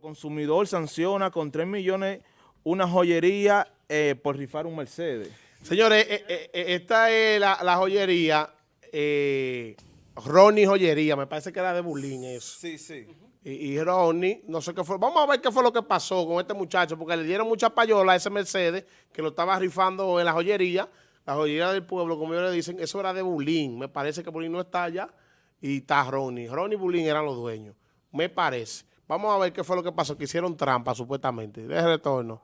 Consumidor sanciona con 3 millones una joyería eh, por rifar un Mercedes. Señores, eh, eh, esta es la, la joyería, Ronnie Joyería, me parece que era de Bulín eso. Sí, sí. Y, y Ronnie, no sé qué fue, vamos a ver qué fue lo que pasó con este muchacho, porque le dieron mucha payola a ese Mercedes que lo estaba rifando en la joyería, la joyería del pueblo, como ellos le dicen, eso era de Bulín, me parece que Bulín no está allá y está Ronnie. Ronnie y Bulín eran los dueños, me parece. Vamos a ver qué fue lo que pasó, que hicieron trampa supuestamente. De retorno.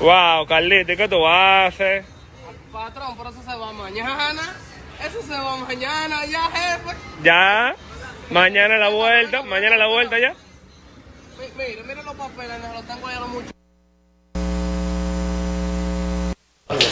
Wow, Carlito, ¿y ¿qué tú haces? Patrón, pero eso se va mañana. Eso se va mañana ya, jefe. Ya, mañana la vuelta, mañana la vuelta ya. Mi- Mire, mire los papeles, los tengo allá los muchachos.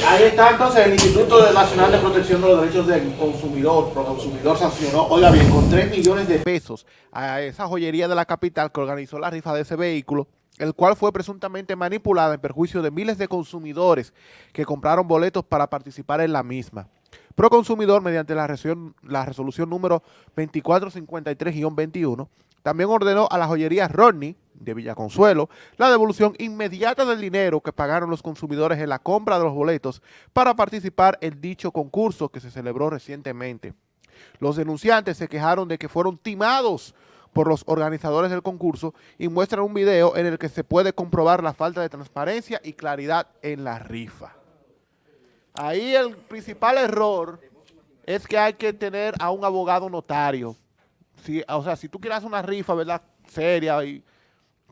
Ahí está entonces el Instituto Nacional de Protección de los Derechos del Consumidor, Proconsumidor sancionó, oiga bien, con 3 millones de pesos a esa joyería de la capital que organizó la rifa de ese vehículo, el cual fue presuntamente manipulada en perjuicio de miles de consumidores que compraron boletos para participar en la misma. Proconsumidor, mediante la, resolución, la resolución número 2453-21, también ordenó a la joyería Rodney de Villaconsuelo la devolución inmediata del dinero que pagaron los consumidores en la compra de los boletos para participar en dicho concurso que se celebró recientemente. Los denunciantes se quejaron de que fueron timados por los organizadores del concurso y muestran un video en el que se puede comprobar la falta de transparencia y claridad en la rifa. Ahí el principal error es que hay que tener a un abogado notario. Si, o sea, si tú quieres hacer una rifa, ¿verdad? Seria y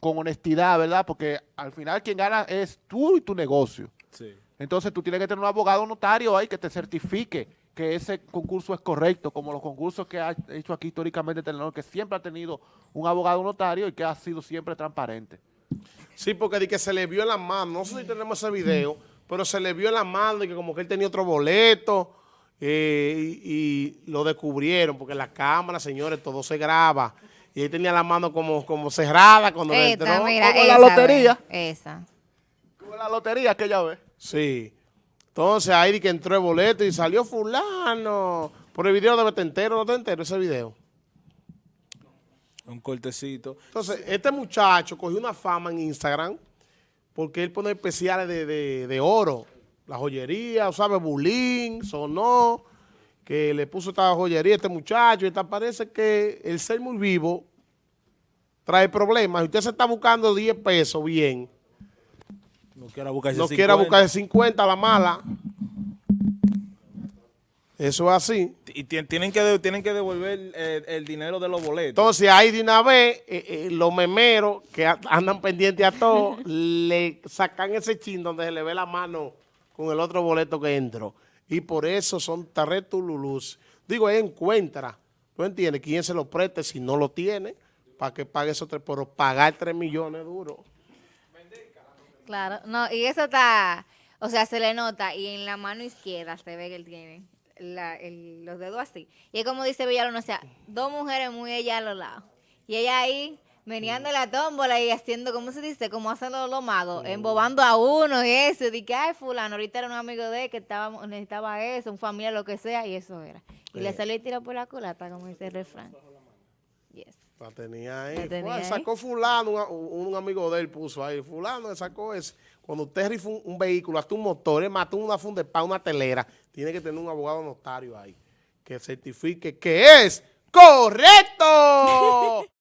con honestidad, ¿verdad? Porque al final quien gana es tú y tu negocio. Sí. Entonces tú tienes que tener un abogado notario ahí que te certifique que ese concurso es correcto, como los concursos que ha hecho aquí históricamente Telenor, que siempre ha tenido un abogado notario y que ha sido siempre transparente. Sí, porque di que se le vio en la mano, no sé si tenemos ese video, pero se le vio en la mano y que como que él tenía otro boleto eh, y, y lo descubrieron, porque la cámara, señores, todo se graba. Y él tenía la mano como, como cerrada cuando le entró. mira, como la lotería. ve, Esa. Como la lotería que ya ves. Sí. Entonces ahí que entró el boleto y salió fulano. Por el video debe estar entero, no está entero ese video. Un cortecito. Entonces, este muchacho cogió una fama en Instagram porque él pone especiales de, de- de oro. La joyería, ¿sabes? Bulín, sonó, que le puso esta joyería a este muchacho y tal. Parece que el ser muy vivo trae problemas. Si usted se está buscando 10 pesos, bien. No quiera buscarse No quiera 50. buscar 50 a la mala. Eso es así. Y ti- tienen que, tienen que devolver eh, el dinero de los boletos. Entonces ahí de una vez eh, eh, los memeros que andan pendientes a todo le sacan ese chin donde se le ve la mano con el otro boleto que entró. Y por eso son tarretululus. Digo, él encuentra, ¿tú entiendes? ¿Quién se lo preste si no lo tiene? Para que pague esos tres, pero pagar tres millones duro. Claro, no, y eso está, o sea, se le nota y en la mano izquierda se ve que él tiene la- el- los dedos así. Y es como dice Villalón, o sea, dos mujeres muy ella a los lados. Y ella ahí meneando la tómbola y haciendo, ¿cómo se dice? Como hacen los, los magos, embobando a uno y eso. Que, ay, fulano, ahorita era un amigo de él que estaba, necesitaba eso, un familiar, lo que sea, y eso era. Y le salió y tiró por la culata, como dice el refrán. Yes. La tenía ahí. La tenía Fue, ahí. Sacó fulano, un, un amigo de él puso ahí. Fulano sacó ese. Cuando usted rifa un, un vehículo, hasta un motor, tú una funda de una telera, tiene que tener un abogado notario ahí que certifique que es correcto.